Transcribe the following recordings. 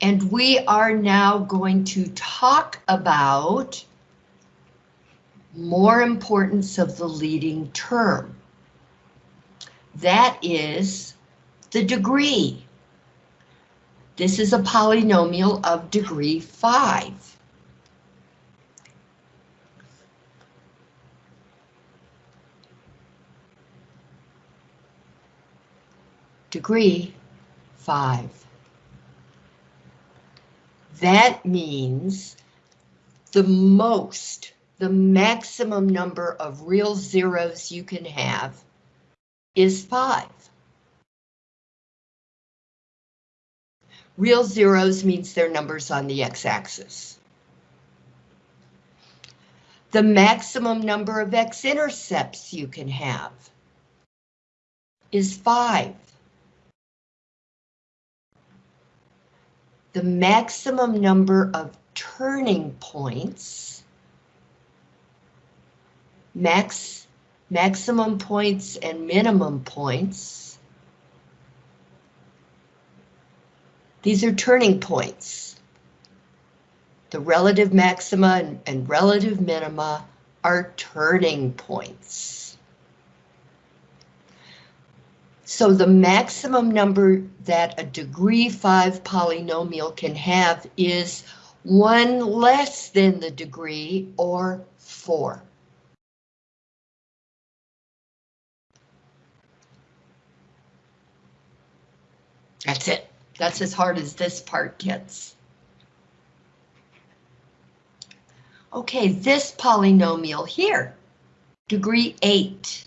And we are now going to talk about more importance of the leading term. That is the degree. This is a polynomial of degree 5. Degree 5. That means the most, the maximum number of real zeros you can have is 5. Real zeros means they're numbers on the x-axis. The maximum number of x-intercepts you can have is 5. The maximum number of turning points, max, maximum points and minimum points These are turning points. The relative maxima and, and relative minima are turning points. So the maximum number that a degree 5 polynomial can have is 1 less than the degree, or 4. That's it. That's as hard as this part gets. Okay, this polynomial here, degree 8.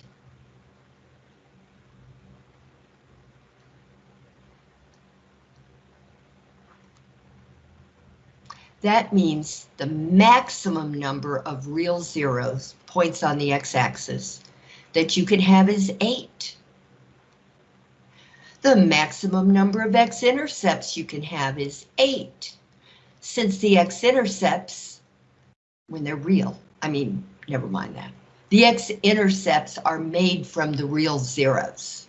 That means the maximum number of real zeros, points on the x-axis, that you can have is 8. The maximum number of x-intercepts you can have is 8. Since the x-intercepts, when they're real, I mean, never mind that. The x-intercepts are made from the real zeros.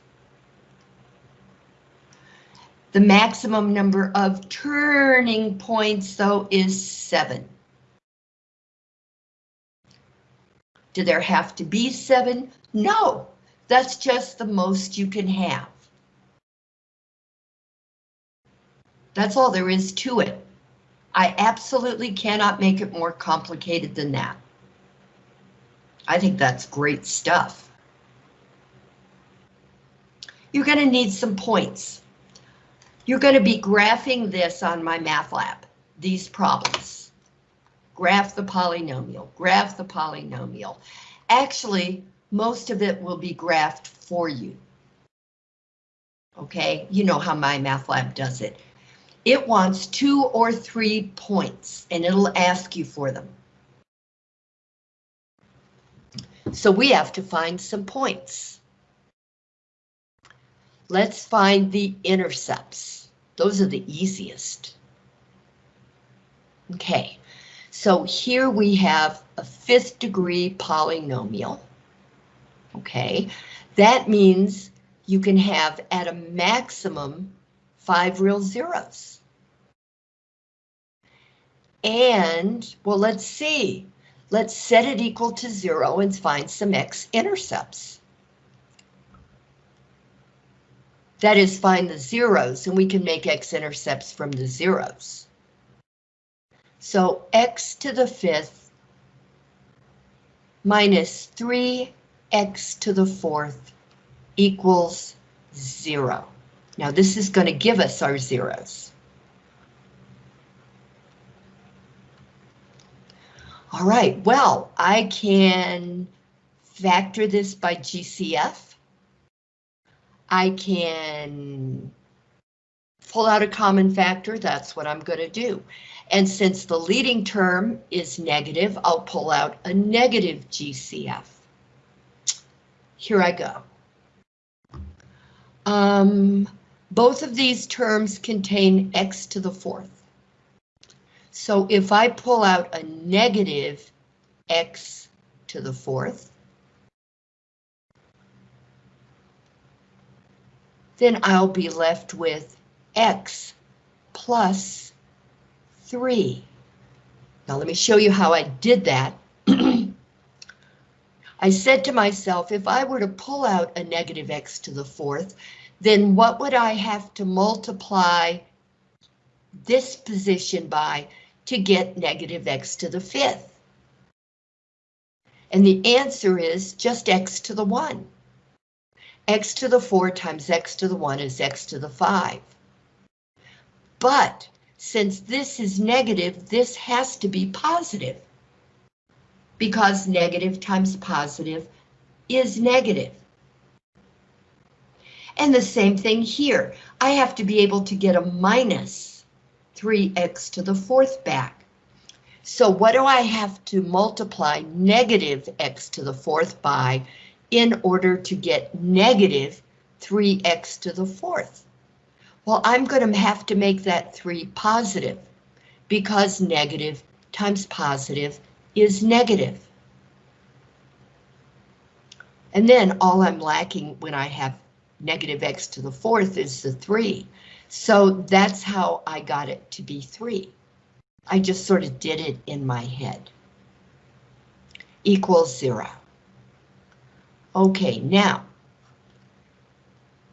The maximum number of turning points, though, is 7. Do there have to be 7? No, that's just the most you can have. That's all there is to it. I absolutely cannot make it more complicated than that. I think that's great stuff. You're going to need some points. You're going to be graphing this on MyMathLab, these problems. Graph the polynomial, graph the polynomial. Actually, most of it will be graphed for you. Okay, you know how MyMathLab does it. It wants two or three points and it'll ask you for them. So we have to find some points. Let's find the intercepts. Those are the easiest. Okay, so here we have a fifth degree polynomial. Okay, that means you can have at a maximum five real zeros. And, well, let's see. Let's set it equal to zero and find some x-intercepts. That is, find the zeros, and we can make x-intercepts from the zeros. So x to the fifth minus 3x to the fourth equals zero. Now this is going to give us our zeros. All right, well, I can factor this by GCF. I can pull out a common factor, that's what I'm going to do. And since the leading term is negative, I'll pull out a negative GCF. Here I go. Um, both of these terms contain x to the fourth. So if I pull out a negative x to the fourth, then I'll be left with x plus 3. Now let me show you how I did that. I said to myself, if I were to pull out a negative x to the fourth, then what would I have to multiply this position by to get negative x to the fifth? And the answer is just x to the 1. X to the 4 times x to the 1 is x to the 5. But since this is negative, this has to be positive because negative times positive is negative. And the same thing here. I have to be able to get a minus 3x to the fourth back. So what do I have to multiply negative x to the fourth by in order to get negative 3x to the fourth? Well, I'm going to have to make that 3 positive because negative times positive is negative. And then all I'm lacking when I have negative x to the fourth is the 3. So that's how I got it to be 3. I just sort of did it in my head. Equals 0. Okay, now,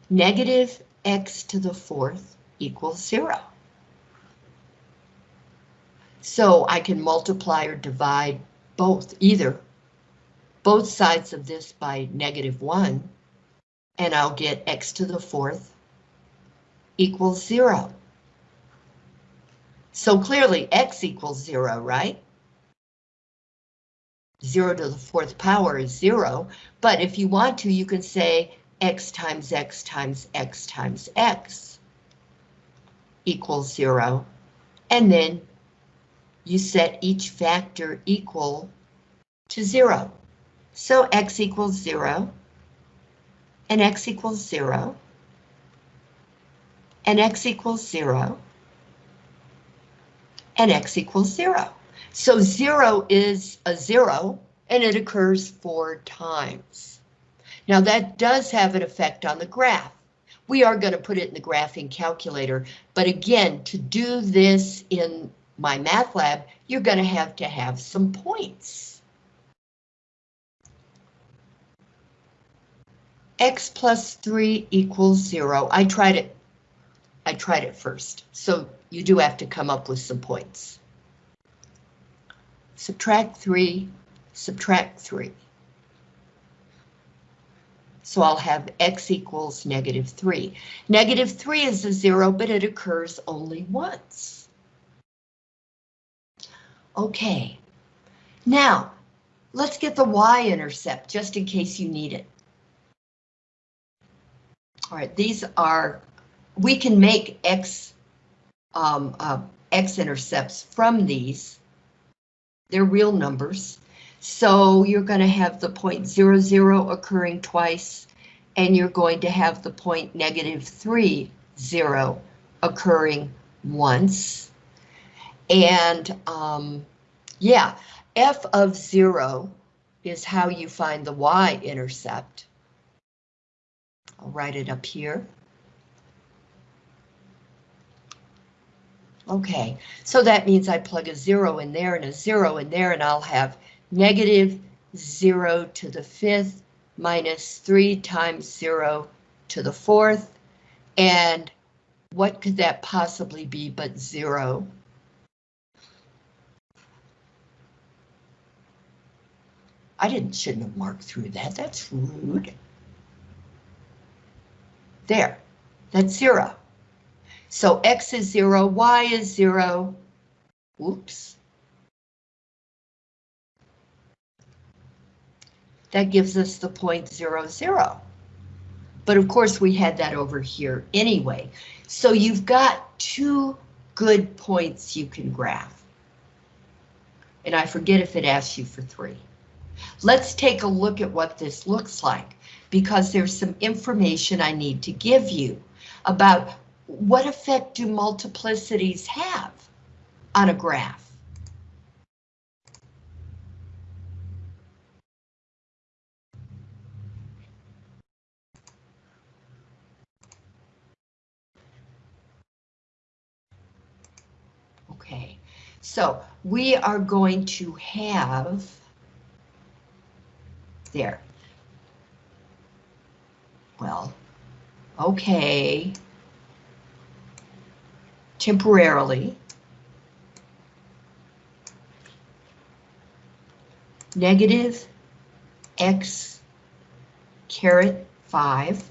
negative x to the fourth equals 0. So I can multiply or divide both, either both sides of this by negative 1, and I'll get x to the fourth equals 0. So clearly x equals 0, right? 0 to the fourth power is 0, but if you want to, you can say x times x times x times x equals 0, and then you set each factor equal to 0. So x equals 0, and x equals 0, and x equals 0, and x equals 0. So 0 is a 0, and it occurs four times. Now that does have an effect on the graph. We are going to put it in the graphing calculator, but again, to do this in MyMathLab, you're going to have to have some points. X plus 3 equals 0. I tried it. I tried it first, so you do have to come up with some points. Subtract 3, subtract 3. So I'll have x equals negative 3. Negative 3 is a 0, but it occurs only once. Okay, now let's get the y-intercept just in case you need it. All right, these are, we can make x, um, uh, x-intercepts from these. They're real numbers. So you're going to have the point zero zero occurring twice, and you're going to have the point negative three zero occurring once. And um, yeah, f of zero is how you find the y-intercept. I'll write it up here. Okay, so that means I plug a zero in there and a zero in there and I'll have negative zero to the fifth minus three times zero to the fourth. And what could that possibly be but zero? I didn't shouldn't have marked through that. That's rude. There, that's zero. So X is zero, Y is zero. Oops. That gives us the point zero zero. But of course we had that over here anyway. So you've got two good points you can graph. And I forget if it asks you for three. Let's take a look at what this looks like because there's some information I need to give you about what effect do multiplicities have on a graph. Okay, So we are going to have, there. Well, okay. Temporarily. Negative x caret 5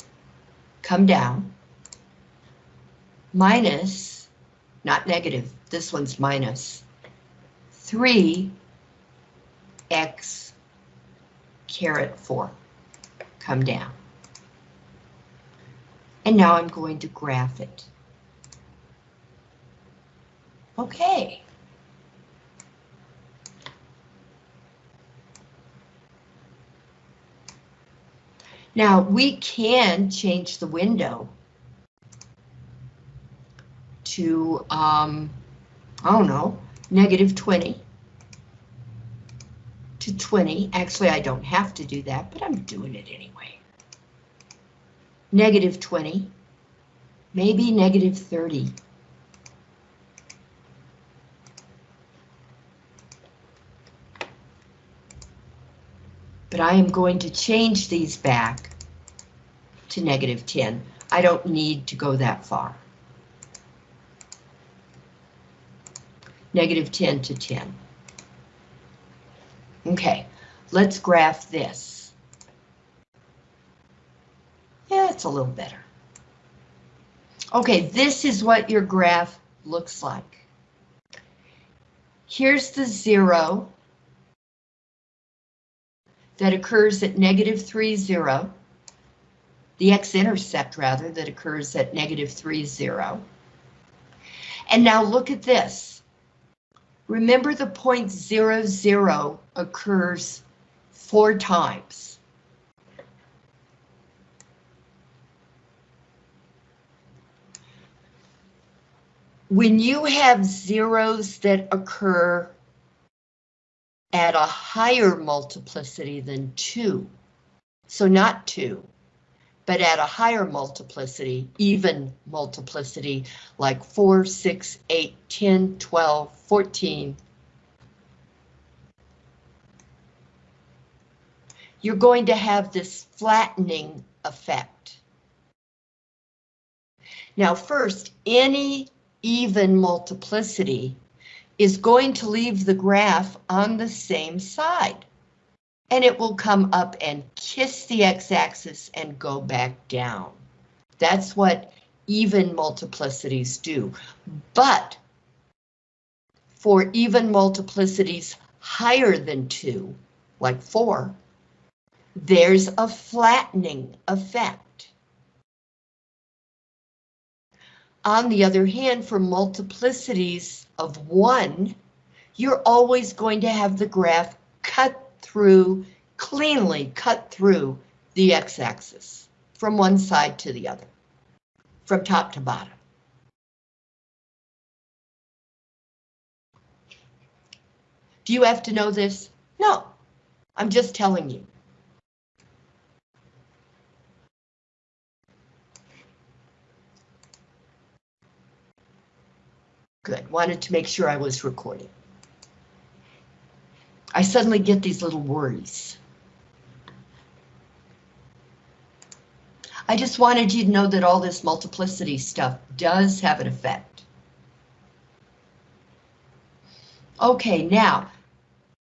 come down minus, not negative, this one's minus, 3 x caret 4 come down. And now I'm going to graph it. Okay. Now we can change the window to, um, I don't know, negative 20 to 20. Actually, I don't have to do that, but I'm doing it anyway. Negative 20, maybe negative 30. But I am going to change these back to negative 10. I don't need to go that far. Negative 10 to 10. Okay, let's graph this. Yeah, it's a little better. Okay, this is what your graph looks like. Here's the zero that occurs at negative 3, 0. The x-intercept, rather, that occurs at negative 3, 0. And now look at this. Remember the point 0, 0 occurs four times. When you have zeros that occur at a higher multiplicity than 2, so not 2, but at a higher multiplicity, even multiplicity, like 4, 6, 8, 10, 12, 14, you're going to have this flattening effect. Now first, any even multiplicity is going to leave the graph on the same side. And it will come up and kiss the x-axis and go back down. That's what even multiplicities do. But for even multiplicities higher than 2, like 4, there's a flattening effect. On the other hand, for multiplicities of 1, you're always going to have the graph cut through, cleanly cut through the x-axis from one side to the other, from top to bottom. Do you have to know this? No, I'm just telling you. Good, wanted to make sure I was recording. I suddenly get these little worries. I just wanted you to know that all this multiplicity stuff does have an effect. Okay, now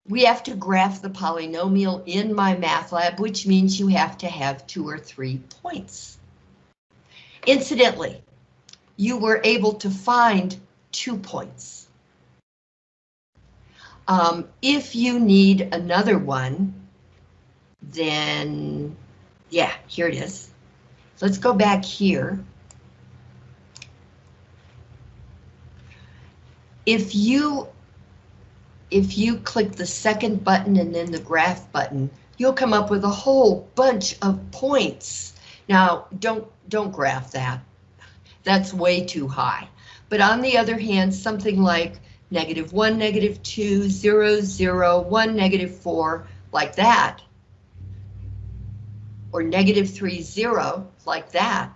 we have to graph the polynomial in MyMathLab, which means you have to have two or three points. Incidentally, you were able to find two points. Um, if you need another one, then yeah, here it is. Let's go back here. If you if you click the second button and then the graph button, you'll come up with a whole bunch of points. Now, don't don't graph that. That's way too high. But on the other hand, something like negative 1, negative 2, 0, 0, 1, negative 4, like that, or negative 3, 0, like that,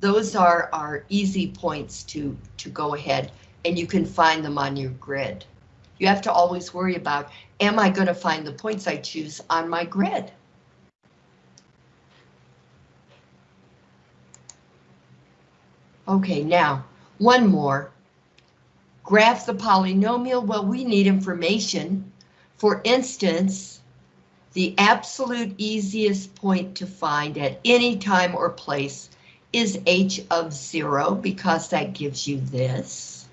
those are, are easy points to, to go ahead and you can find them on your grid. You have to always worry about, am I going to find the points I choose on my grid? Okay, now, one more. Graph the polynomial, well, we need information. For instance, the absolute easiest point to find at any time or place is h of zero because that gives you this.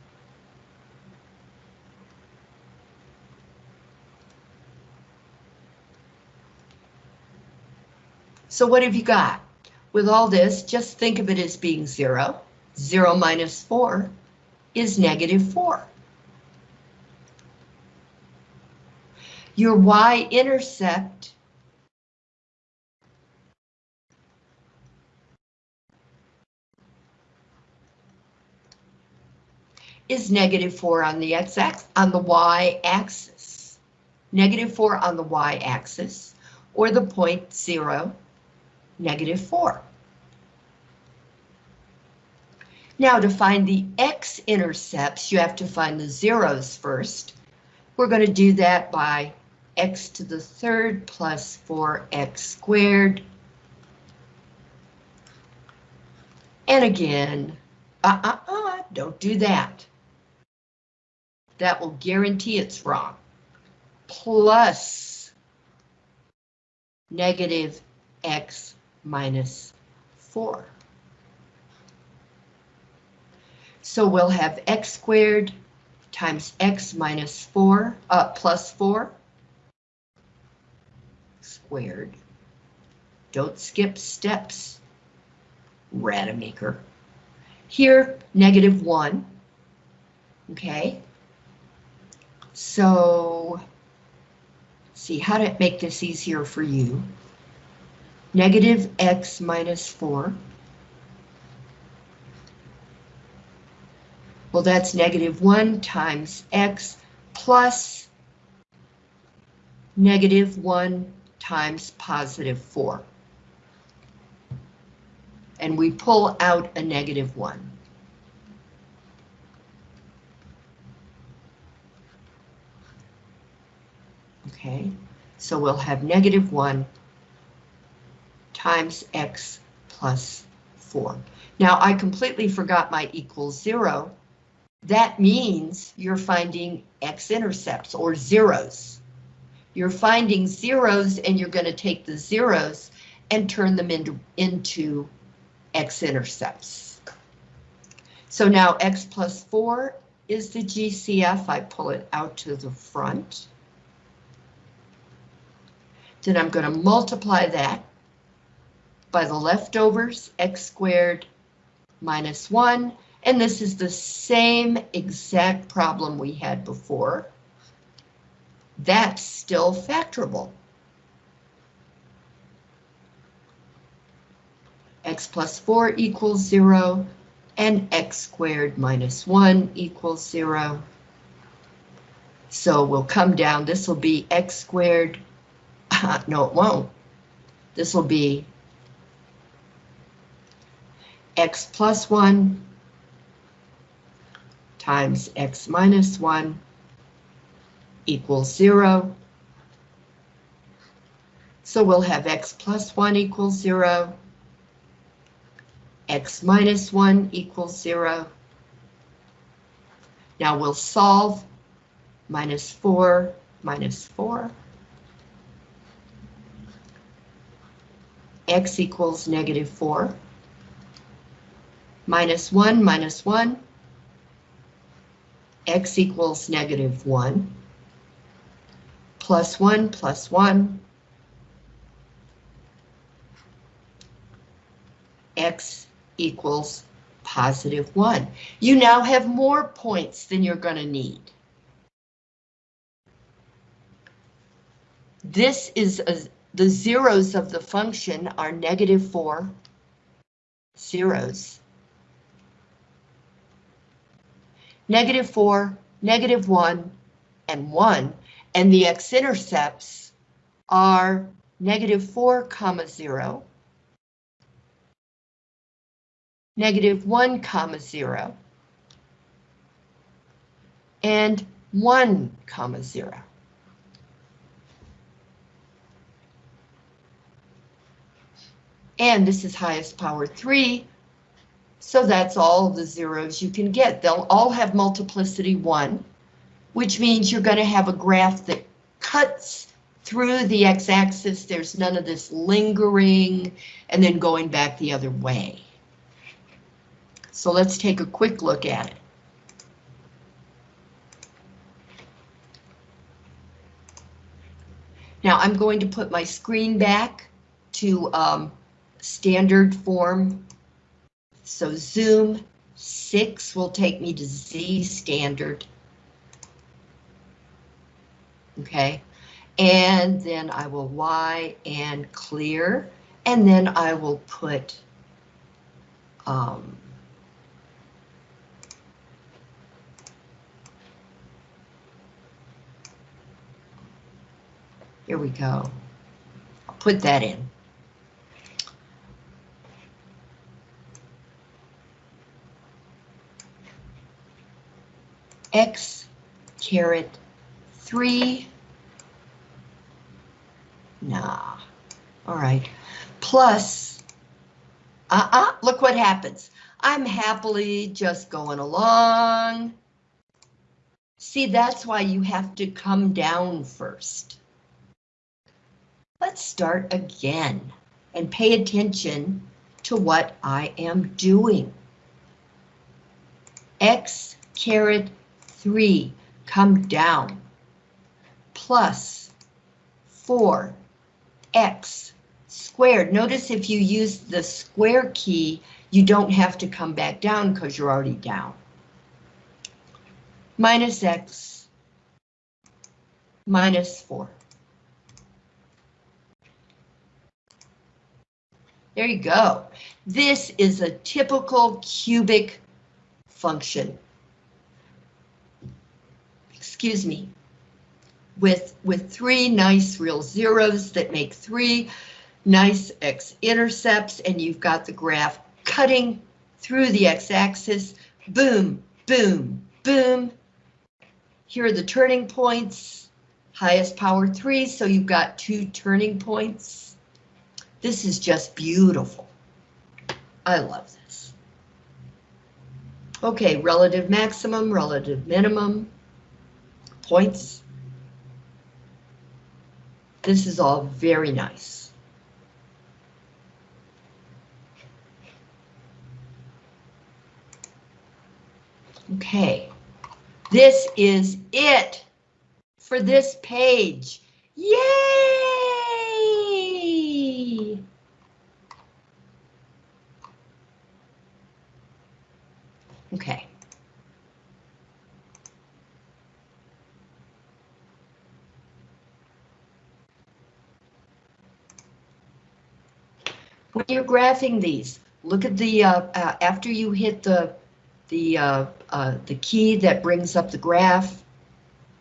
So what have you got? With all this, just think of it as being zero. Zero minus four is negative four. Your y-intercept is negative 4 on the x-axis, on the y-axis. Negative 4 on the y-axis, or the point 0, negative 4. Now to find the x-intercepts, you have to find the zeros first. We're going to do that by x to the third plus 4x squared. And again, uh-uh-uh, don't do that that will guarantee it's wrong. Plus negative x minus 4. So we'll have x squared times x minus 4, uh, plus 4 squared. Don't skip steps, Rademacher. Here, negative 1, okay? So, see how to make this easier for you. Negative x minus 4. Well, that's negative 1 times x plus negative 1 times positive 4. And we pull out a negative 1. Okay, so we'll have negative 1 times x plus 4. Now, I completely forgot my equals 0. That means you're finding x-intercepts or zeros. You're finding zeros and you're going to take the zeros and turn them into, into x-intercepts. So now x plus 4 is the GCF. I pull it out to the front. Then I'm going to multiply that by the leftovers, x squared minus 1, and this is the same exact problem we had before. That's still factorable. x plus 4 equals 0, and x squared minus 1 equals 0. So we'll come down, this will be x squared no, it won't. This will be x plus 1 times x minus 1 equals 0. So we'll have x plus 1 equals 0, x minus 1 equals 0. Now we'll solve minus 4 minus 4. x equals negative 4. Minus 1 minus 1. X equals negative 1. Plus 1 plus 1. x equals positive 1. You now have more points than you're going to need. This is a the zeros of the function are negative 4 zeros. Negative 4, negative 1, and 1, and the x-intercepts are negative 4 comma 0, negative 1 comma 0, and 1 comma 0. And this is highest power 3, so that's all the zeros you can get. They'll all have multiplicity 1, which means you're going to have a graph that cuts through the x-axis. There's none of this lingering and then going back the other way. So let's take a quick look at it. Now I'm going to put my screen back to um, standard form. So zoom 6 will take me to Z standard. Okay, and then I will Y and clear, and then I will put um, Here we go. I'll put that in. X caret 3. Nah. All right. Plus, uh-uh, look what happens. I'm happily just going along. See, that's why you have to come down first. Let's start again and pay attention to what I am doing. X caret 3, come down, plus 4x squared. Notice if you use the square key, you don't have to come back down because you're already down. Minus x minus 4. There you go. This is a typical cubic function. Excuse me. With, with three nice real zeros that make three nice x-intercepts, and you've got the graph cutting through the x-axis. Boom, boom, boom. Here are the turning points. Highest power three, so you've got two turning points. This is just beautiful. I love this. Okay, relative maximum, relative minimum, points. This is all very nice. Okay, this is it for this page. Yay! Okay. When you're graphing these, look at the, uh, uh, after you hit the, the, uh, uh, the key that brings up the graph,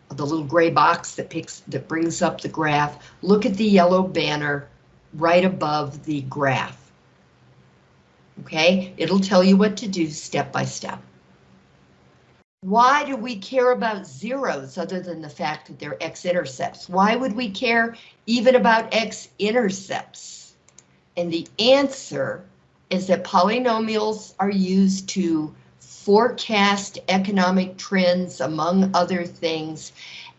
the little gray box that picks, that brings up the graph, look at the yellow banner right above the graph. Okay, it'll tell you what to do step by step. Why do we care about zeros other than the fact that they're x-intercepts? Why would we care even about x-intercepts? And the answer is that polynomials are used to forecast economic trends, among other things,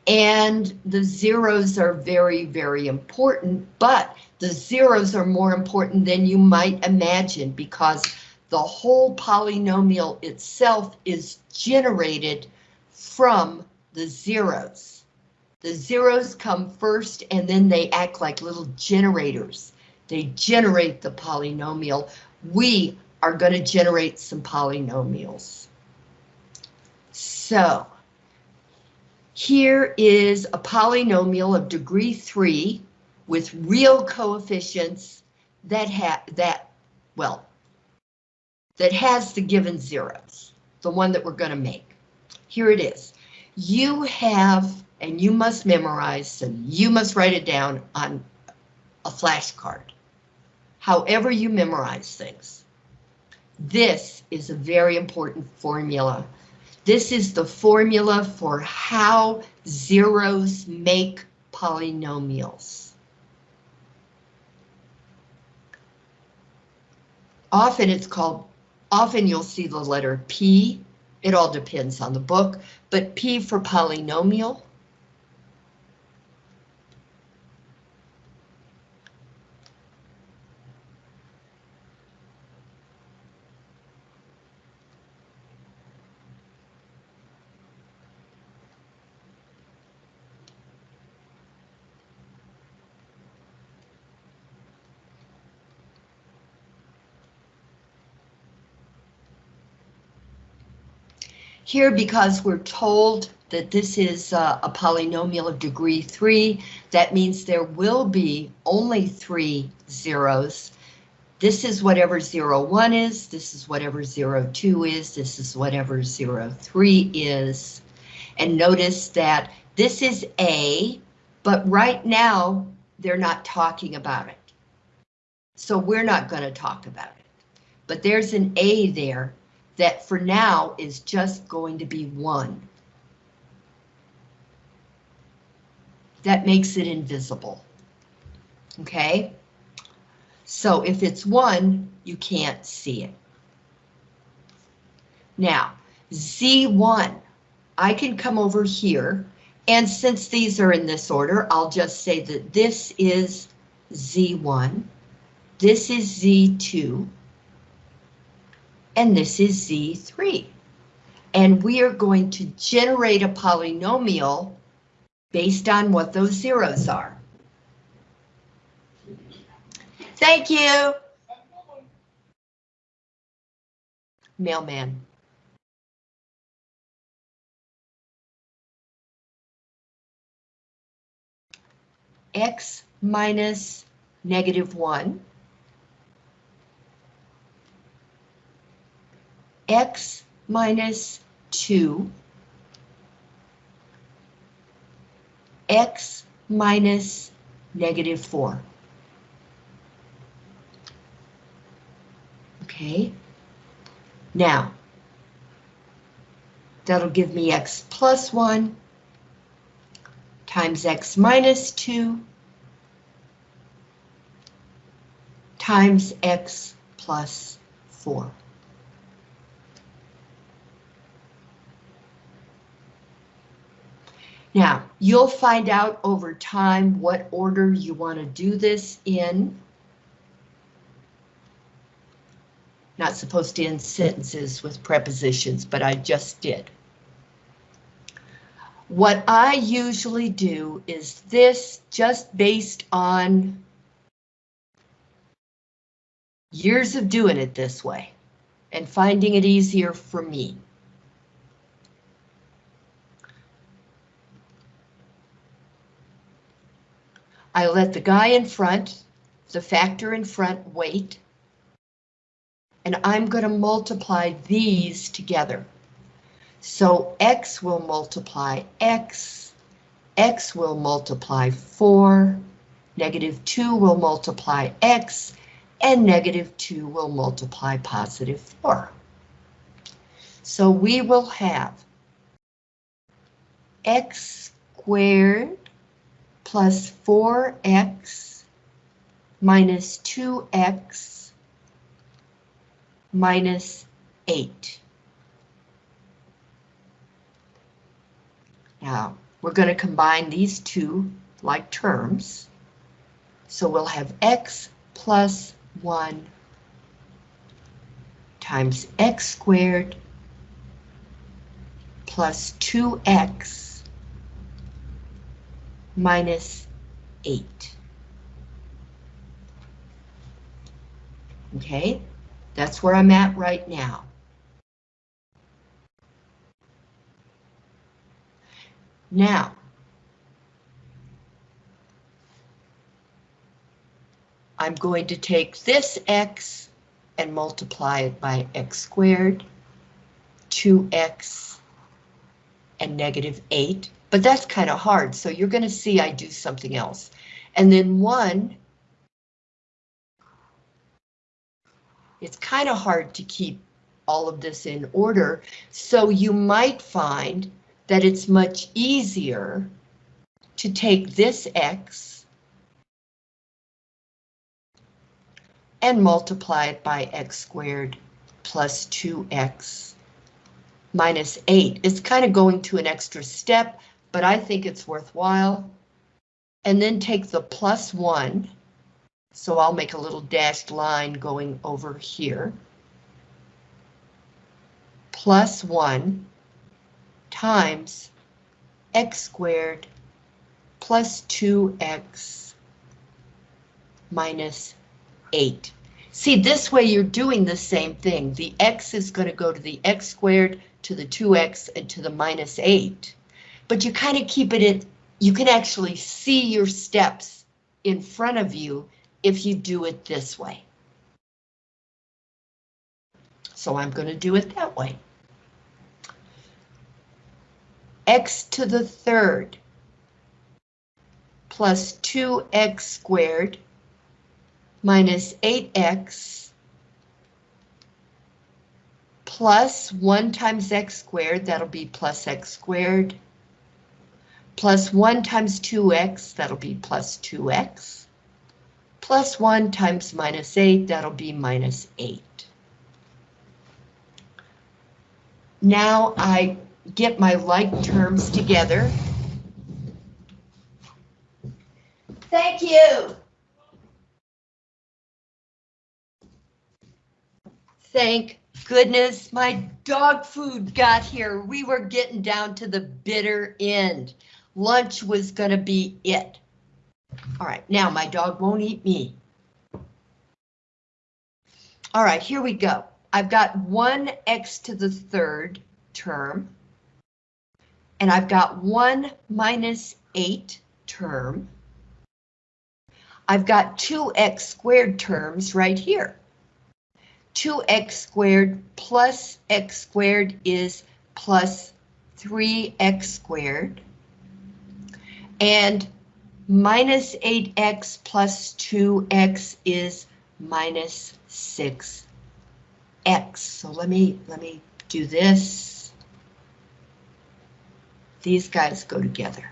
and the zeros are very, very important, but the zeros are more important than you might imagine because the whole polynomial itself is generated from the zeros. The zeros come first and then they act like little generators. They generate the polynomial. We are going to generate some polynomials. So here is a polynomial of degree 3 with real coefficients that have that well that has the given zeros, the one that we're going to make. Here it is. You have, and you must memorize, and you must write it down on a flashcard. However you memorize things. This is a very important formula This is the formula for how zeros make polynomials. Often it's called, often you'll see the letter P. It all depends on the book, but P for polynomial. Here, because we're told that this is uh, a polynomial of degree three, that means there will be only three zeros. This is whatever zero one is, this is whatever zero two is, this is whatever zero three is. And notice that this is A, but right now they're not talking about it. So we're not going to talk about it. But there's an A there that for now is just going to be one. That makes it invisible. Okay? So if it's one, you can't see it. Now, Z1, I can come over here, and since these are in this order, I'll just say that this is Z1, this is Z2, and this is Z3. And we are going to generate a polynomial based on what those zeros are. Thank you. Mailman. X minus negative one x minus 2, x minus negative 4. Okay, now, that'll give me x plus 1 times x minus 2 times x plus 4. Now, you'll find out over time what order you want to do this in. Not supposed to end sentences with prepositions, but I just did. What I usually do is this just based on years of doing it this way and finding it easier for me. I let the guy in front, the factor in front, wait. And I'm going to multiply these together. So x will multiply x, x will multiply 4, negative 2 will multiply x, and negative 2 will multiply positive 4. So we will have x squared plus 4x minus 2x minus 8. Now, we're going to combine these two like terms. So we'll have x plus 1 times x squared plus 2x minus 8. Okay, that's where I'm at right now. Now, I'm going to take this x and multiply it by x squared, 2x, and negative 8 but that's kind of hard, so you're going to see I do something else. And then one, it's kind of hard to keep all of this in order. So you might find that it's much easier to take this x and multiply it by x squared plus 2x minus 8. It's kind of going to an extra step, but I think it's worthwhile. And then take the plus 1, so I'll make a little dashed line going over here, plus 1 times x squared plus 2x minus 8. See, this way you're doing the same thing. The x is going to go to the x squared, to the 2x, and to the minus 8. But you kind of keep it in, you can actually see your steps in front of you if you do it this way. So I'm going to do it that way. x to the third plus 2x squared minus 8x plus 1 times x squared, that'll be plus x squared, plus 1 times 2x, that'll be plus 2x, plus 1 times minus 8, that'll be minus 8. Now I get my like terms together. Thank you. Thank goodness my dog food got here. We were getting down to the bitter end. Lunch was gonna be it. All right, now my dog won't eat me. All right, here we go. I've got one x to the third term. And I've got one minus eight term. I've got two x squared terms right here. 2x squared plus x squared is plus 3x squared. And minus 8x plus 2x is minus 6x. So let me let me do this. These guys go together.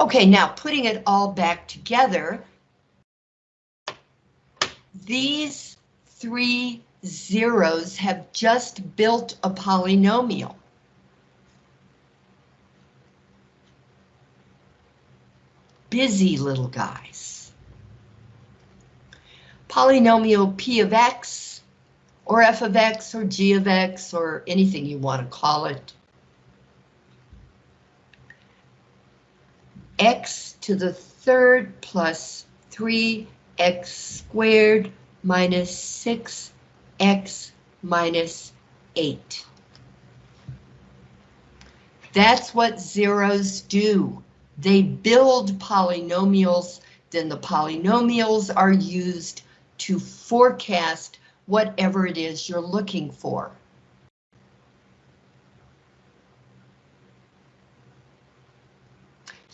Okay, now putting it all back together, these three zeros have just built a polynomial. Busy little guys. Polynomial p of x, or f of x, or g of x, or anything you want to call it. x to the third plus 3 x squared minus 6x minus 8. That's what zeros do. They build polynomials, then the polynomials are used to forecast whatever it is you're looking for.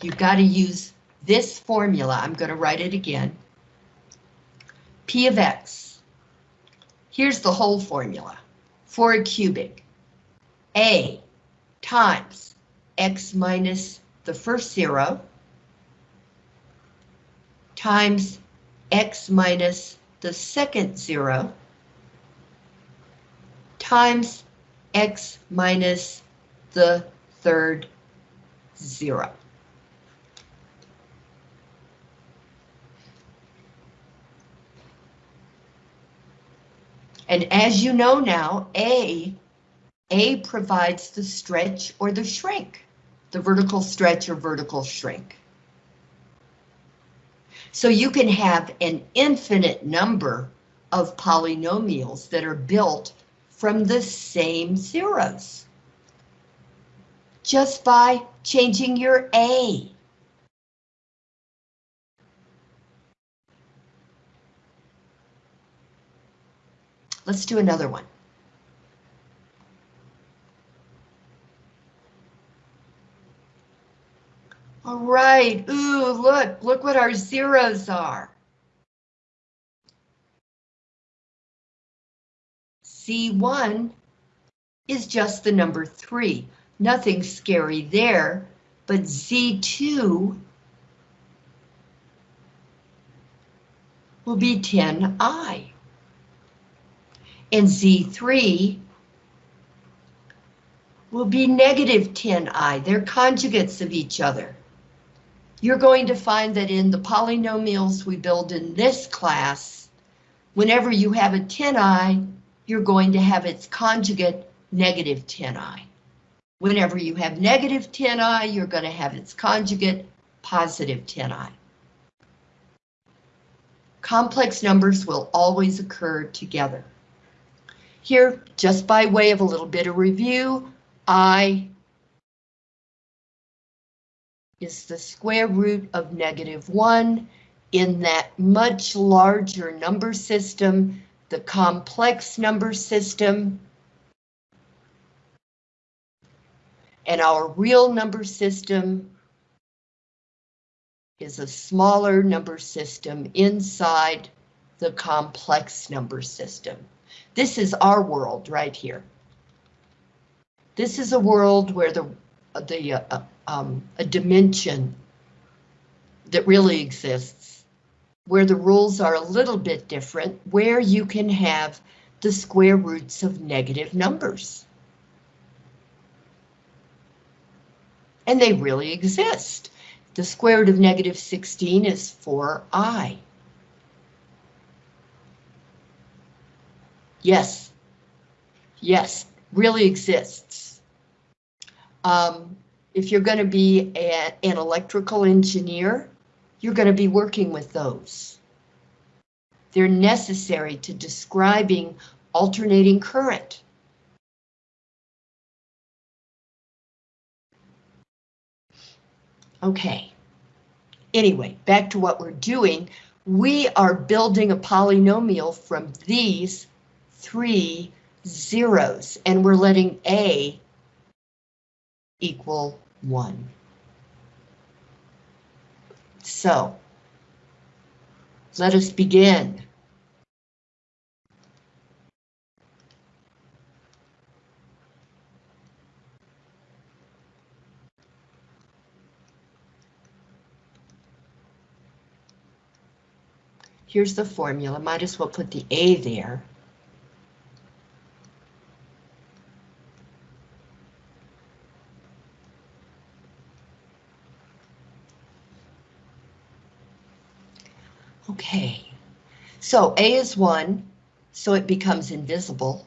You've got to use this formula. I'm going to write it again. P of X. Here's the whole formula for a cubic. A times X minus the first zero times X minus the second zero times X minus the third zero. And as you know now, A, A provides the stretch or the shrink, the vertical stretch or vertical shrink. So you can have an infinite number of polynomials that are built from the same zeros. Just by changing your A. Let's do another one. Right, ooh, look, look what our zeros are. Z1 is just the number 3. Nothing scary there, but Z2 will be 10i. And Z3 will be negative 10i. They're conjugates of each other. You're going to find that in the polynomials we build in this class, whenever you have a 10i, you're going to have its conjugate negative 10i. Whenever you have negative 10i, you're going to have its conjugate positive 10i. Complex numbers will always occur together. Here, just by way of a little bit of review, I is the square root of negative 1 in that much larger number system, the complex number system. And our real number system is a smaller number system inside the complex number system. This is our world right here. This is a world where the the uh, um, a dimension that really exists, where the rules are a little bit different, where you can have the square roots of negative numbers. And they really exist. The square root of negative 16 is 4i. Yes, yes, really exists. Um, if you're going to be a, an electrical engineer, you're going to be working with those. They're necessary to describing alternating current. Okay. Anyway, back to what we're doing. We are building a polynomial from these three zeros, and we're letting A equal 1. So, let us begin. Here's the formula, might as well put the A there. Okay, so A is 1, so it becomes invisible.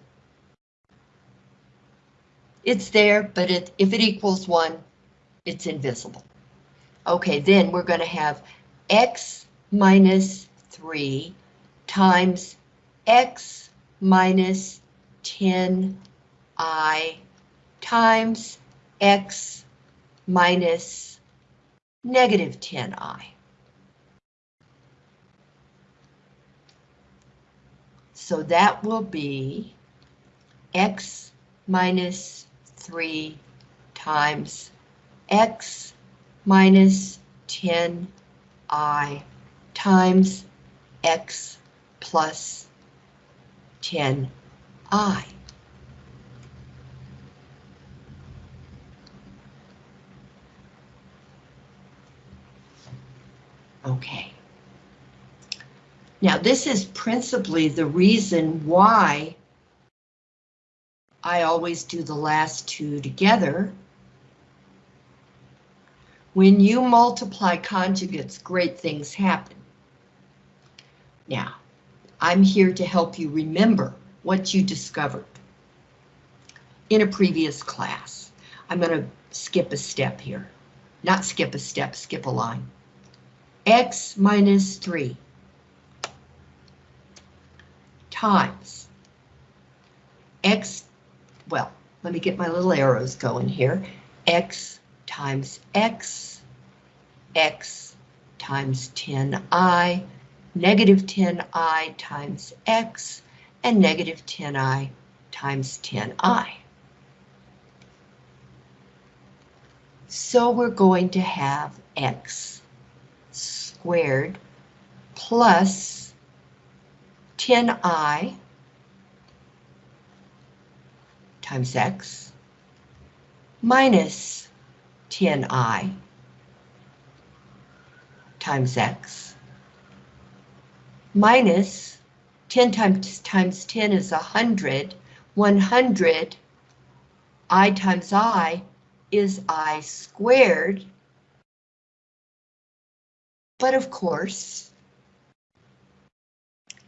It's there, but it, if it equals 1, it's invisible. Okay, then we're going to have x minus 3 times x minus 10i times x minus negative 10i. So that will be x minus 3 times x minus 10i times x plus 10i. Okay. Now, this is principally the reason why I always do the last two together. When you multiply conjugates, great things happen. Now, I'm here to help you remember what you discovered in a previous class. I'm going to skip a step here. Not skip a step, skip a line. X minus 3 times x, well, let me get my little arrows going here, x times x, x times 10i, negative 10i times x, and negative 10i times 10i. So we're going to have x squared plus 10i times x minus 10i times x minus 10 times times 10 is 100. 100 i times i is i squared. But of course,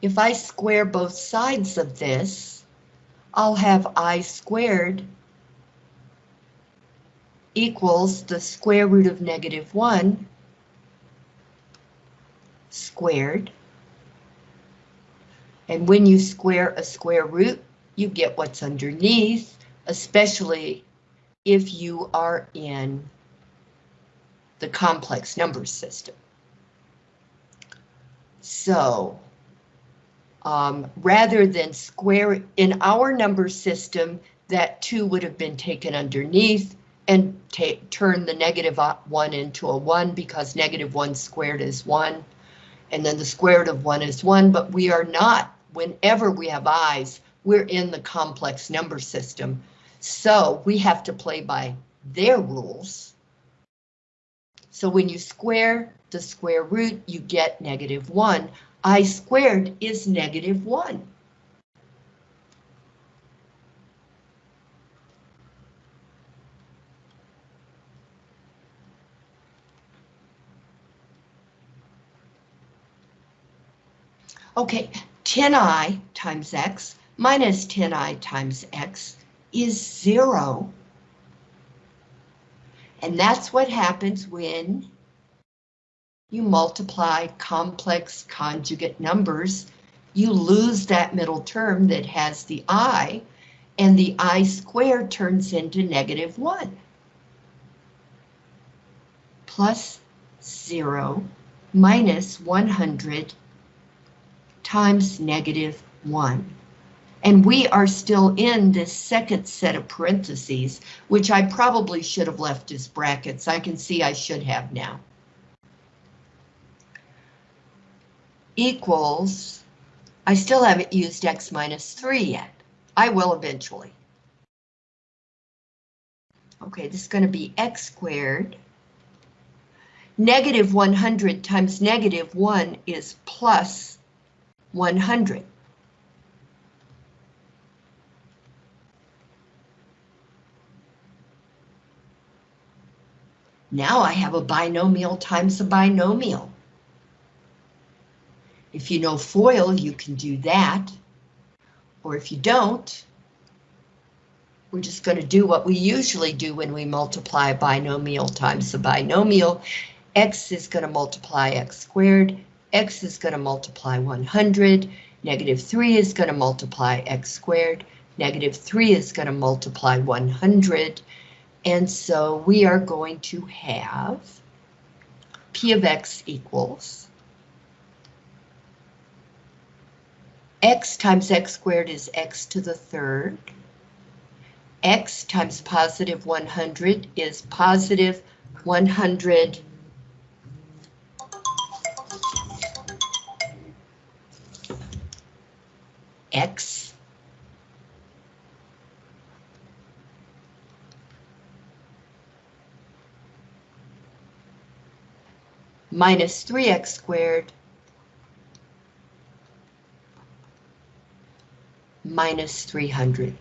if I square both sides of this, I'll have i squared equals the square root of negative 1 squared. And when you square a square root, you get what's underneath, especially if you are in the complex number system. So um, rather than square in our number system, that 2 would have been taken underneath and turn the negative 1 into a 1 because negative 1 squared is 1. And then the square root of 1 is 1, but we are not, whenever we have i's, we're in the complex number system. So we have to play by their rules. So when you square the square root, you get negative 1. I squared is negative 1. Okay, 10i times x minus 10i times x is zero. And that's what happens when you multiply complex conjugate numbers. You lose that middle term that has the i, and the i squared turns into negative 1. Plus 0 minus 100 times negative 1. And we are still in this second set of parentheses, which I probably should have left as brackets. I can see I should have now. Equals, I still haven't used x minus 3 yet. I will eventually. Okay, this is going to be x squared. Negative 100 times negative 1 is plus 100. Now I have a binomial times a binomial. If you know FOIL, you can do that. Or if you don't, we're just going to do what we usually do when we multiply a binomial times a binomial. X is going to multiply X squared. X is going to multiply 100. Negative 3 is going to multiply X squared. Negative 3 is going to multiply 100. And so we are going to have P of X equals X times X squared is X to the third. X times positive 100 is positive 100 X minus 3x squared minus 300.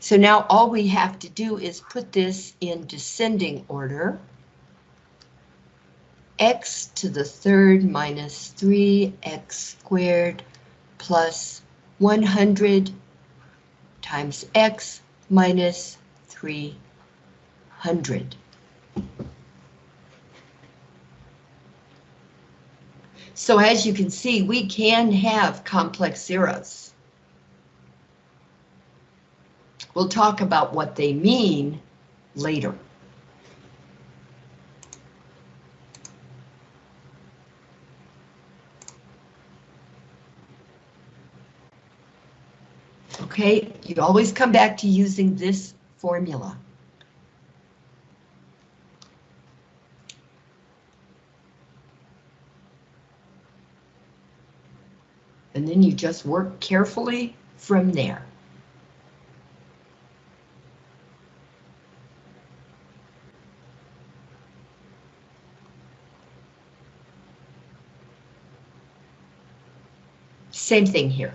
So now all we have to do is put this in descending order. x to the third minus 3x squared plus 100 times x minus 3 So as you can see, we can have complex zeros. We'll talk about what they mean later. Okay, you always come back to using this formula. And then you just work carefully from there. Same thing here.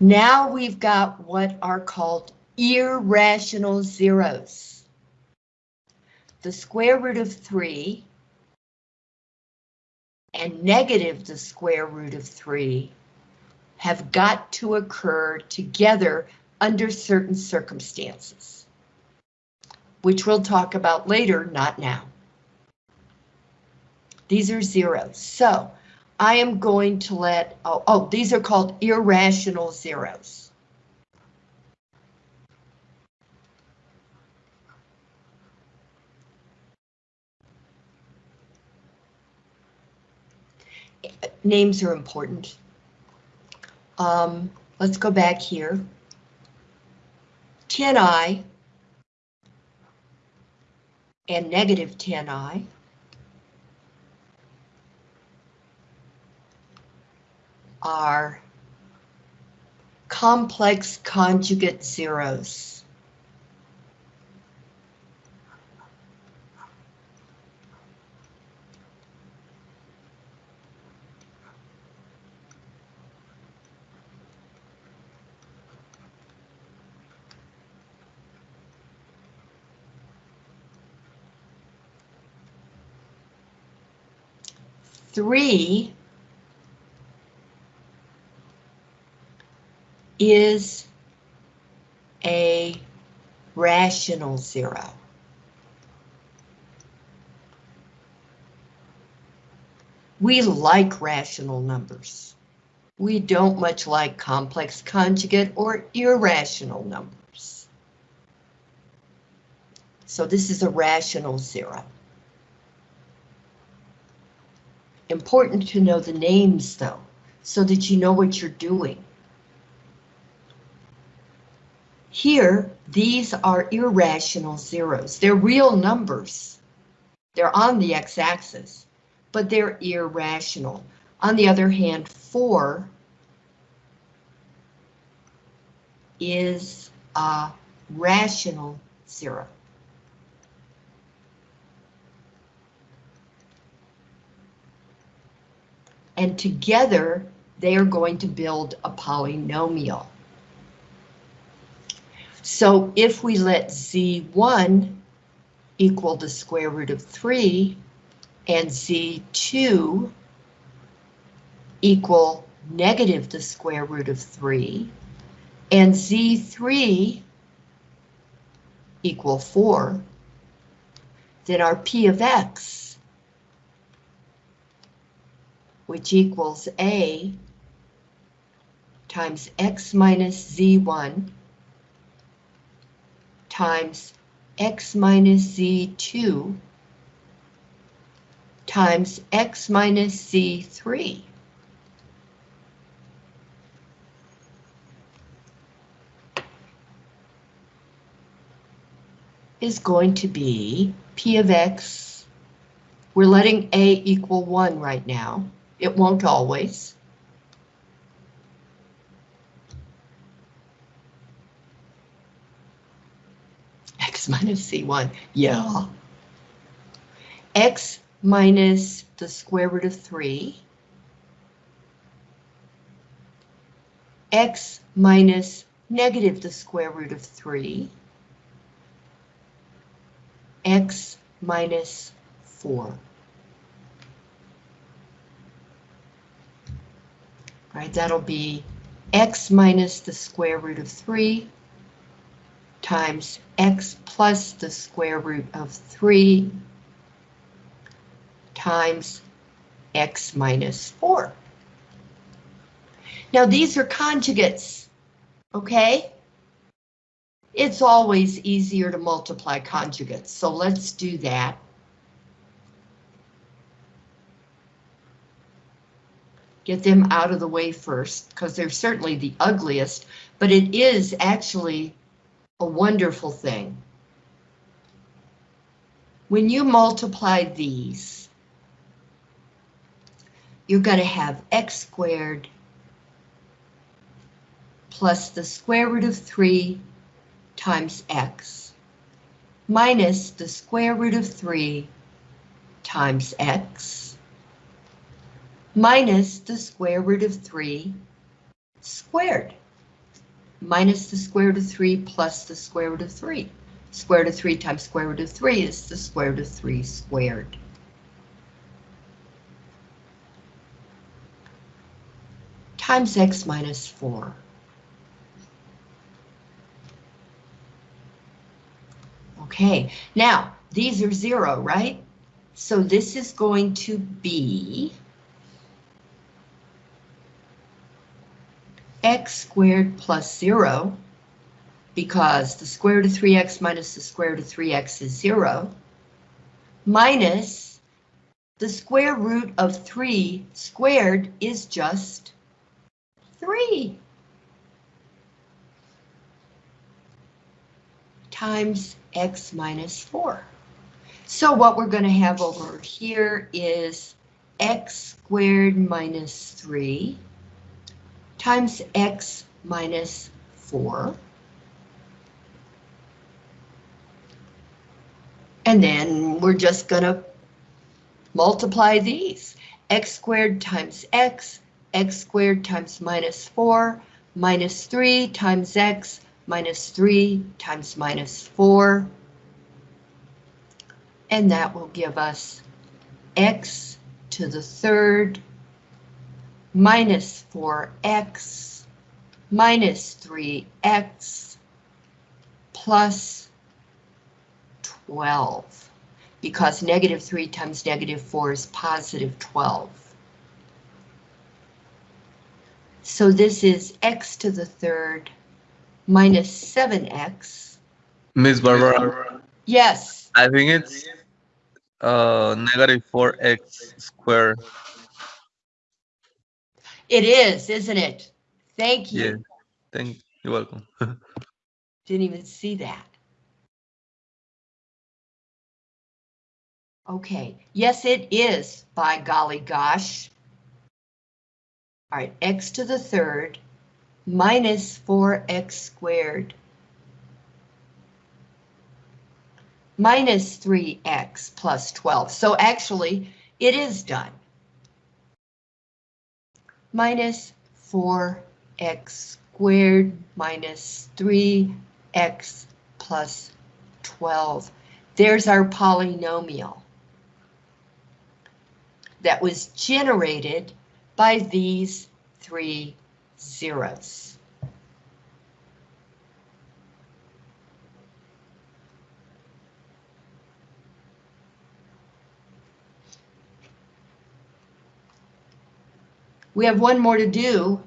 Now we've got what are called irrational zeros. The square root of 3 and negative the square root of 3 have got to occur together under certain circumstances, which we'll talk about later, not now. These are zeros. So I am going to let, oh, oh, these are called irrational zeros. Names are important. Um, let's go back here. 10i and negative 10i. are complex conjugate zeros. Three is a rational zero. We like rational numbers. We don't much like complex conjugate or irrational numbers. So this is a rational zero. Important to know the names though, so that you know what you're doing. Here, these are irrational zeros. They're real numbers. They're on the x-axis, but they're irrational. On the other hand, 4 is a rational zero. And together, they are going to build a polynomial. So if we let z1 equal the square root of 3 and z2 equal negative the square root of 3 and z3 equal 4, then our p of x, which equals a times x minus z1 times x minus z2 times x minus z3. is going to be p of x. We're letting a equal 1 right now. It won't always. X minus z1, yeah. X minus the square root of 3. X minus negative the square root of 3. X minus 4. Right, that'll be x minus the square root of 3 times x plus the square root of 3 times x minus 4. Now these are conjugates, okay? It's always easier to multiply conjugates, so let's do that. Get them out of the way first, because they're certainly the ugliest, but it is actually a wonderful thing. When you multiply these, you're going to have x squared plus the square root of 3 times x minus the square root of 3 times x minus the square root of 3 squared minus the square root of 3 plus the square root of 3. Square root of 3 times square root of 3 is the square root of 3 squared. Times x minus 4. Okay, now these are zero, right? So this is going to be x squared plus 0, because the square root of 3x minus the square root of 3x is 0, minus the square root of 3 squared is just 3. times x minus 4. So what we're going to have over here is x squared minus 3 times x minus 4. And then we're just going to multiply these. x squared times x, x squared times minus 4, minus 3 times x, minus 3 times minus 4. And that will give us x to the third minus 4x minus 3x plus 12 because negative 3 times negative 4 is positive 12. So this is x to the third minus 7x. Miss Barbara, Yes, I think it's uh negative four x squared. It is, isn't it? Thank you. Yeah, you. thank you're welcome. Didn't even see that. Okay, yes, it is, by golly gosh. All right, x to the third minus 4x squared minus 3x plus 12. So actually, it is done. Minus 4x squared minus 3x plus 12. There's our polynomial that was generated by these three zeros. We have one more to do.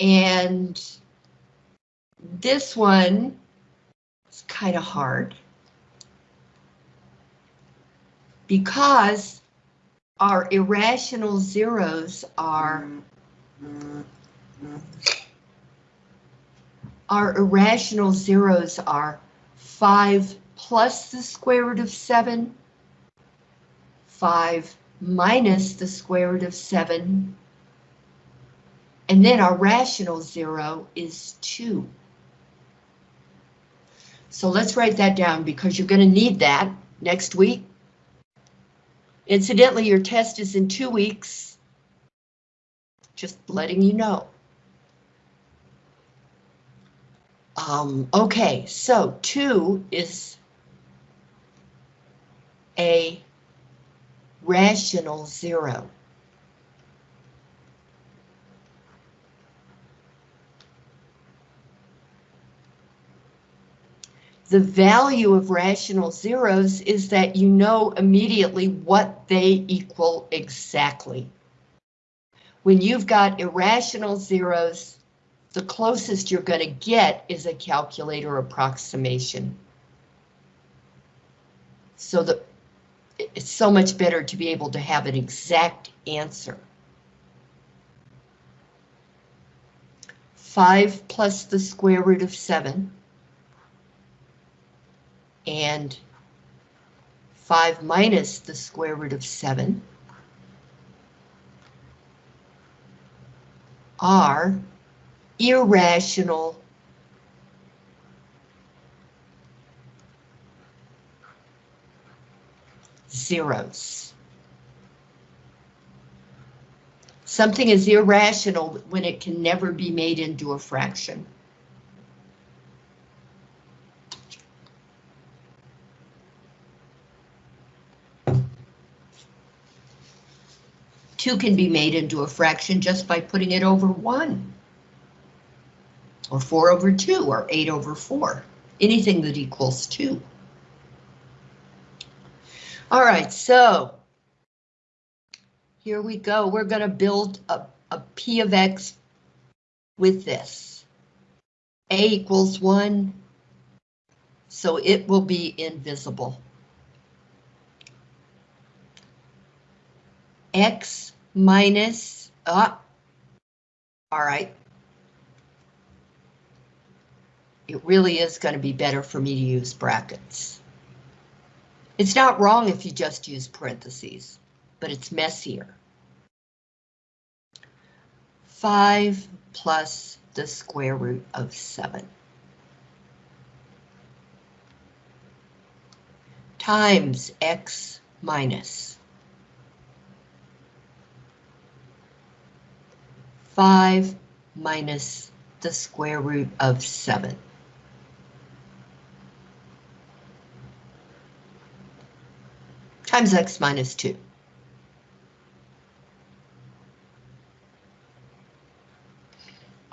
And this one is kind of hard. Because our irrational zeros are our irrational zeros are 5 plus the square root of 7, 5 minus the square root of 7, and then our rational zero is 2. So let's write that down because you're going to need that next week. Incidentally, your test is in two weeks. Just letting you know. Um, okay, so two is a rational zero. The value of rational zeros is that you know immediately what they equal exactly. When you've got irrational zeros, the closest you're going to get is a calculator approximation. So the, it's so much better to be able to have an exact answer. 5 plus the square root of 7 and 5 minus the square root of 7 are irrational zeros. Something is irrational when it can never be made into a fraction. Two can be made into a fraction just by putting it over one. Or four over two, or eight over four. Anything that equals two. All right, so here we go. We're going to build a, a P of X with this. A equals 1, so it will be invisible. X minus, ah, all right. It really is going to be better for me to use brackets. It's not wrong if you just use parentheses, but it's messier. 5 plus the square root of 7. Times x minus 5 minus the square root of 7. Times x minus 2.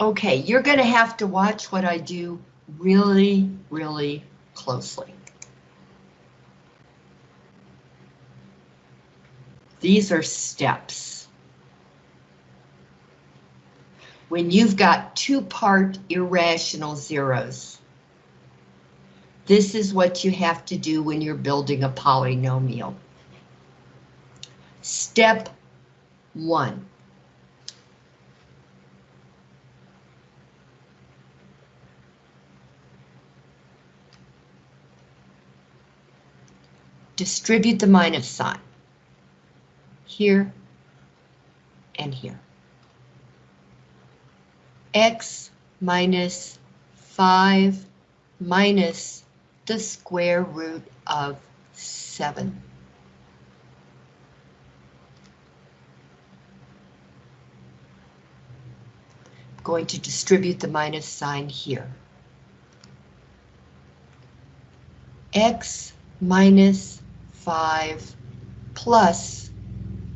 Okay, you're going to have to watch what I do really, really closely. These are steps. When you've got two-part irrational zeros, this is what you have to do when you're building a polynomial. Step one. Distribute the minus sign. Here and here. X minus 5 minus the square root of 7. Going to distribute the minus sign here. X minus 5 plus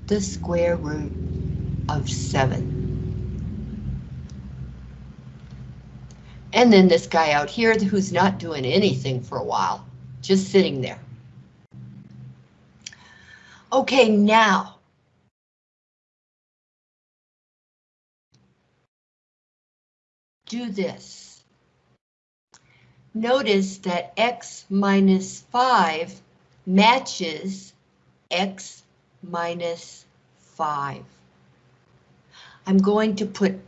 the square root of 7. And then this guy out here who's not doing anything for a while, just sitting there. Okay, now do this. Notice that x minus 5 matches x minus 5. I'm going to put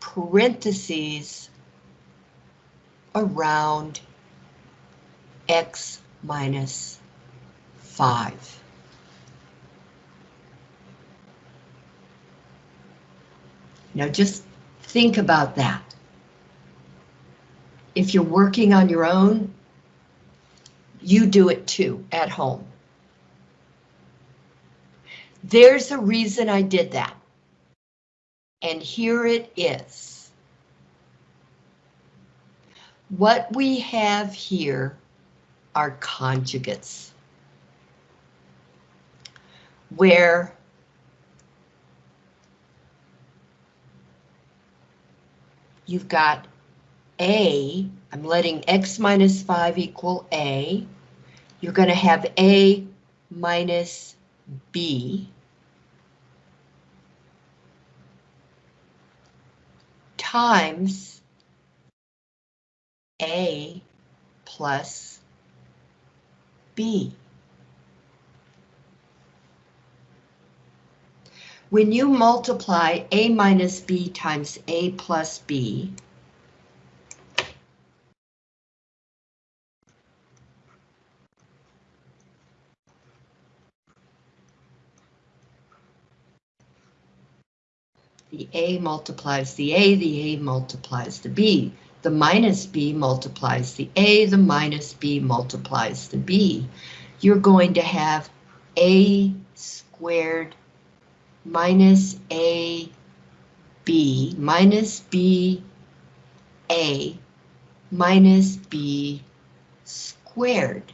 parentheses around x minus 5. Now just think about that if you're working on your own, you do it too at home. There's a reason I did that. And here it is. What we have here are conjugates. Where you've got a, I'm letting x minus 5 equal A. You're going to have A minus B. times A plus B. When you multiply A minus B times A plus B, The A multiplies the A, the A multiplies the B. The minus B multiplies the A, the minus B multiplies the B. You're going to have A squared minus A B minus B A minus B squared.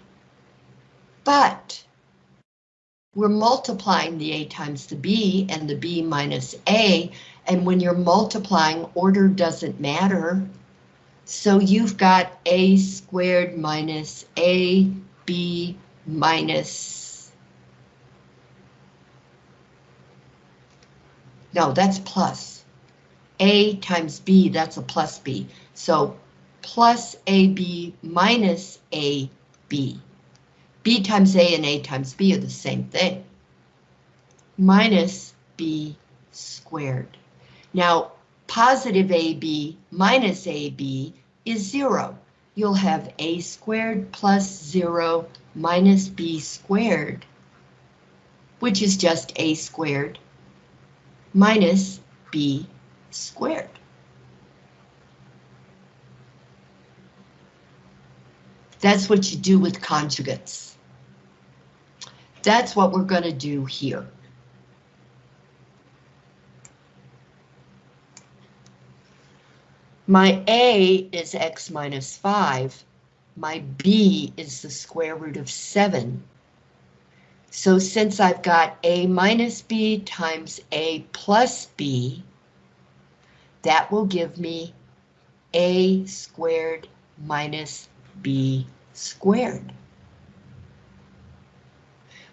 But we're multiplying the A times the B and the B minus A, and when you're multiplying, order doesn't matter. So you've got A squared minus A B minus. No, that's plus. A times B, that's a plus B. So plus AB minus AB. B times A and A times B are the same thing. Minus B squared. Now, positive AB minus AB is zero. You'll have A squared plus zero minus B squared, which is just A squared minus B squared. That's what you do with conjugates. That's what we're going to do here. My A is x minus 5. My B is the square root of 7. So since I've got A minus B times A plus B, that will give me A squared minus B squared.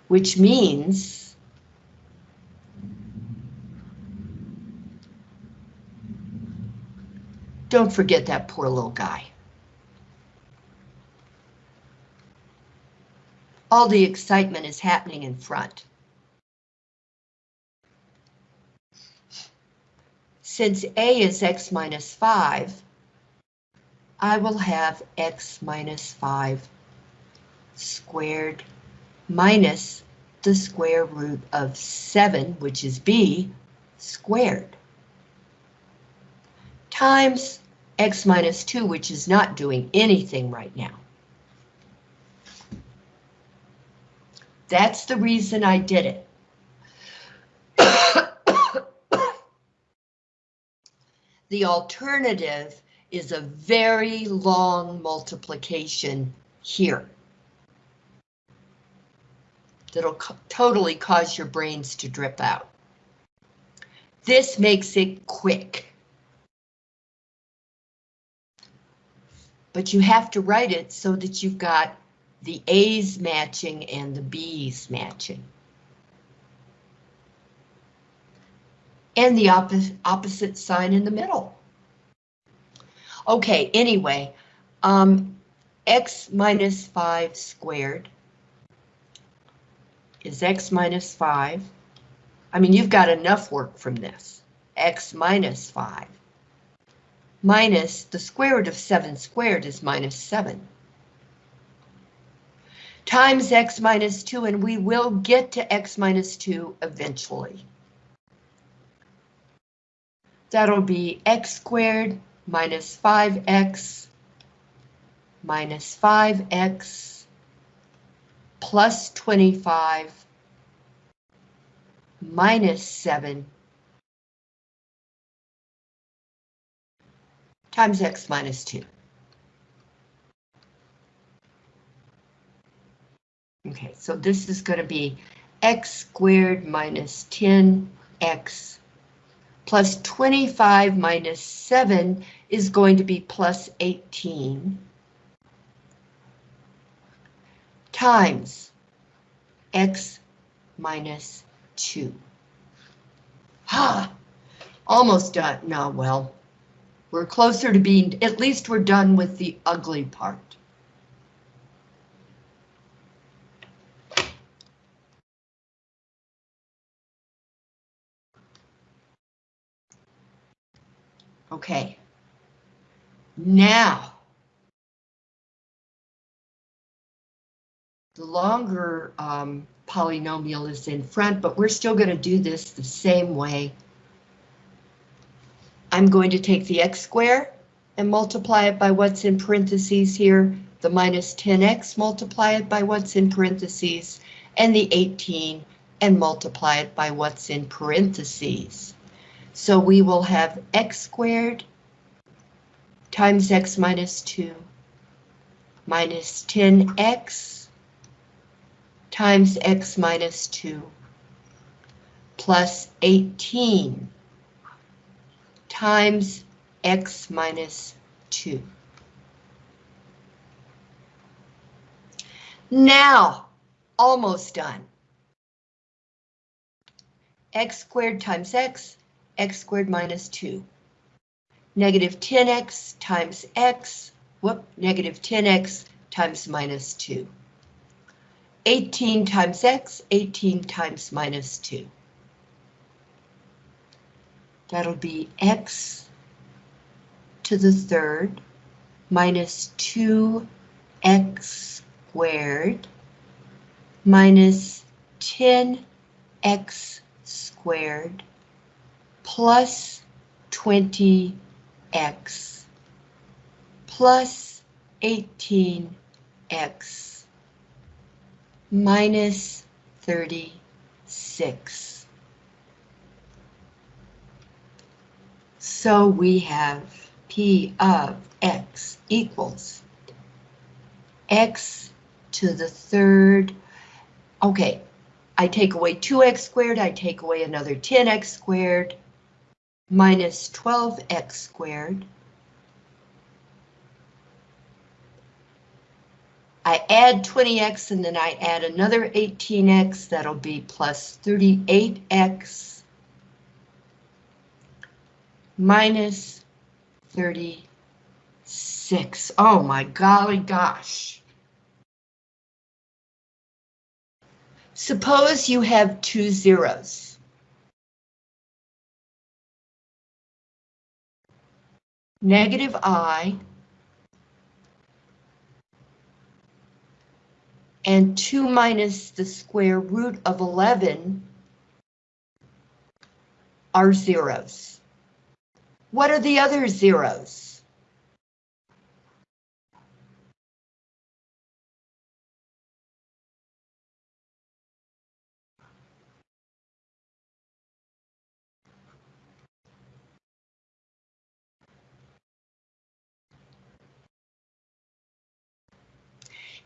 Which means don't forget that poor little guy. All the excitement is happening in front. Since A is x minus 5, I will have x minus 5 squared minus the square root of 7, which is b, squared, times x minus 2, which is not doing anything right now. That's the reason I did it. the alternative is a very long multiplication here. That'll totally cause your brains to drip out. This makes it quick. But you have to write it so that you've got the A's matching and the B's matching. And the opposite, opposite sign in the middle. Okay, anyway, um, x minus 5 squared is x minus 5. I mean, you've got enough work from this. x minus 5 minus the square root of 7 squared is minus 7 times x minus 2, and we will get to x minus 2 eventually. That'll be x squared minus 5x minus 5x plus 25 minus 7 times x minus 2. Okay, so this is going to be x squared minus 10x plus 25 minus 7 is going to be plus 18 times x minus 2. Ah, almost done. No, well, we're closer to being, at least we're done with the ugly part. Okay. Now, the longer um, polynomial is in front, but we're still going to do this the same way I'm going to take the x squared and multiply it by what's in parentheses here, the minus 10x, multiply it by what's in parentheses, and the 18 and multiply it by what's in parentheses. So we will have x squared times x minus 2 minus 10x times x minus 2 plus 18 times x minus 2. Now, almost done. x squared times x, x squared minus 2. Negative 10x times x, whoop, negative 10x times minus 2. 18 times x, 18 times minus 2. That'll be x to the third minus 2x squared minus 10x squared plus 20x plus 18x minus 36. So we have P of x equals x to the third. Okay, I take away 2x squared, I take away another 10x squared, minus 12x squared. I add 20x and then I add another 18x, that'll be plus 38x minus 36. Oh my golly gosh. Suppose you have two zeros. Negative i and 2 minus the square root of 11 are zeros. What are the other zeros?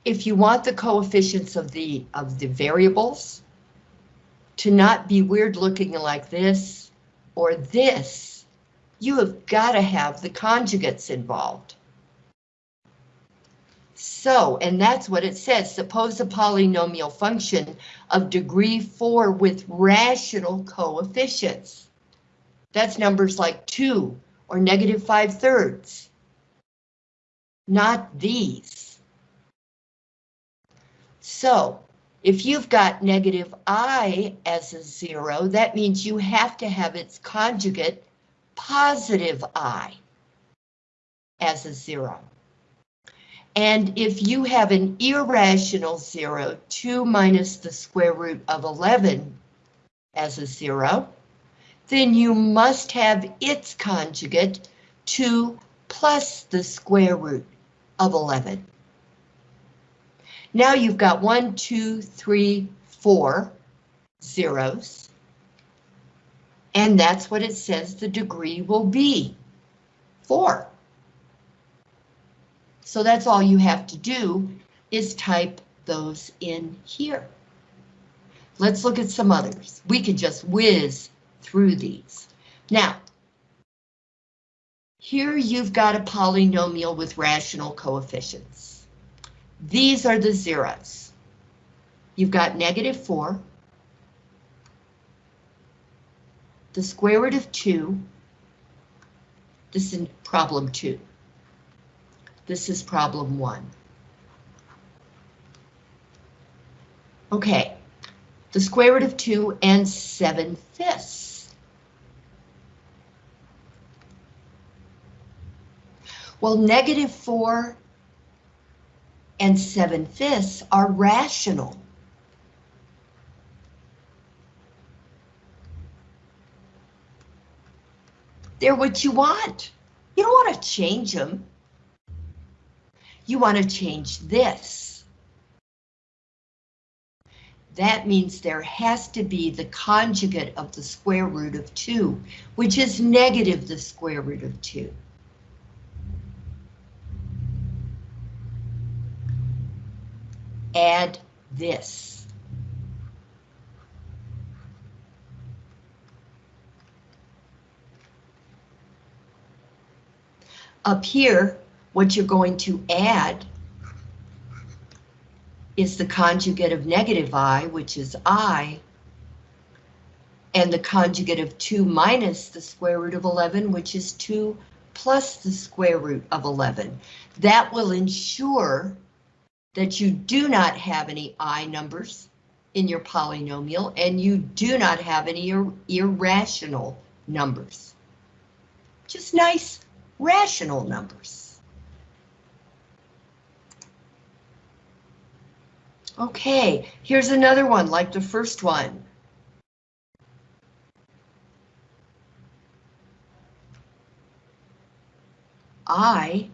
If you want the coefficients of the of the variables to not be weird looking like this or this, you have got to have the conjugates involved. So, and that's what it says, suppose a polynomial function of degree 4 with rational coefficients. That's numbers like 2 or negative 5 thirds. Not these. So, if you've got negative i as a 0, that means you have to have its conjugate positive i as a 0. And if you have an irrational 0, 2 minus the square root of 11 as a 0, then you must have its conjugate 2 plus the square root of 11. Now you've got one, two, three, four zeros. And that's what it says the degree will be, four. So that's all you have to do is type those in here. Let's look at some others. We could just whiz through these. Now, here you've got a polynomial with rational coefficients. These are the zeros. You've got negative 4, the square root of 2, this is problem 2. This is problem 1. Okay, the square root of 2 and 7 fifths. Well, negative 4 and 7 fifths are rational. They're what you want. You don't want to change them. You want to change this. That means there has to be the conjugate of the square root of 2, which is negative the square root of 2. Add this. Up here, what you're going to add is the conjugate of negative i, which is i, and the conjugate of 2 minus the square root of 11, which is 2 plus the square root of 11. That will ensure that you do not have any i numbers in your polynomial and you do not have any ir irrational numbers. Just nice rational numbers. Okay, here's another one like the first one. I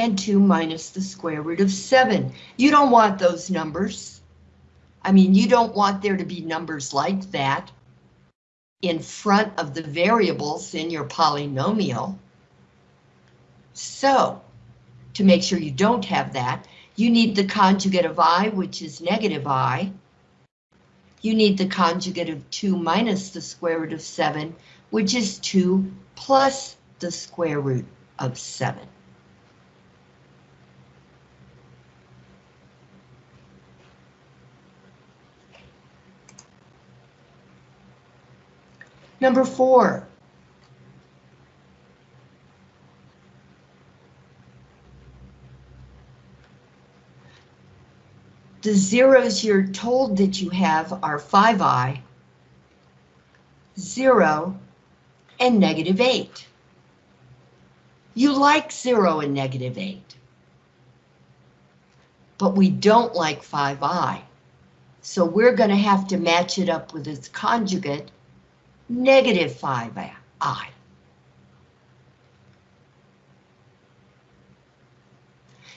and 2 minus the square root of 7. You don't want those numbers. I mean, you don't want there to be numbers like that in front of the variables in your polynomial. So, to make sure you don't have that, you need the conjugate of i, which is negative i. You need the conjugate of 2 minus the square root of 7, which is 2 plus the square root of 7. Number four. The zeros you're told that you have are 5i, 0, and negative 8. You like 0 and negative 8. But we don't like 5i. So we're going to have to match it up with its conjugate, negative 5i.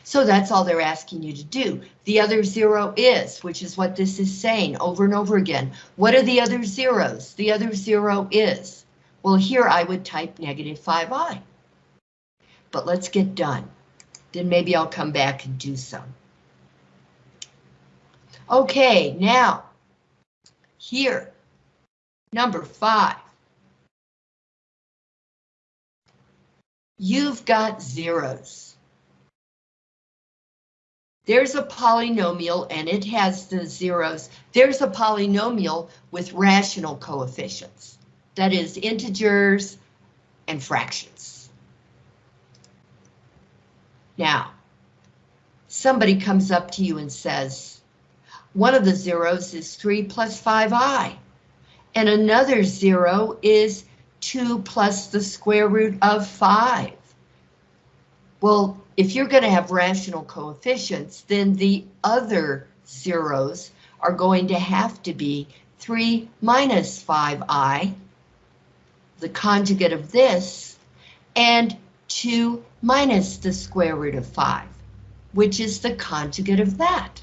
So that's all they're asking you to do. The other zero is, which is what this is saying over and over again. What are the other zeros? The other zero is. Well, here I would type negative 5i. But let's get done. Then maybe I'll come back and do some. Okay, now, here, Number five. You've got zeros. There's a polynomial and it has the zeros. There's a polynomial with rational coefficients. That is integers and fractions. Now, somebody comes up to you and says, one of the zeros is 3 plus 5i and another zero is 2 plus the square root of 5. Well, if you're going to have rational coefficients, then the other zeros are going to have to be 3 minus 5i, the conjugate of this, and 2 minus the square root of 5, which is the conjugate of that.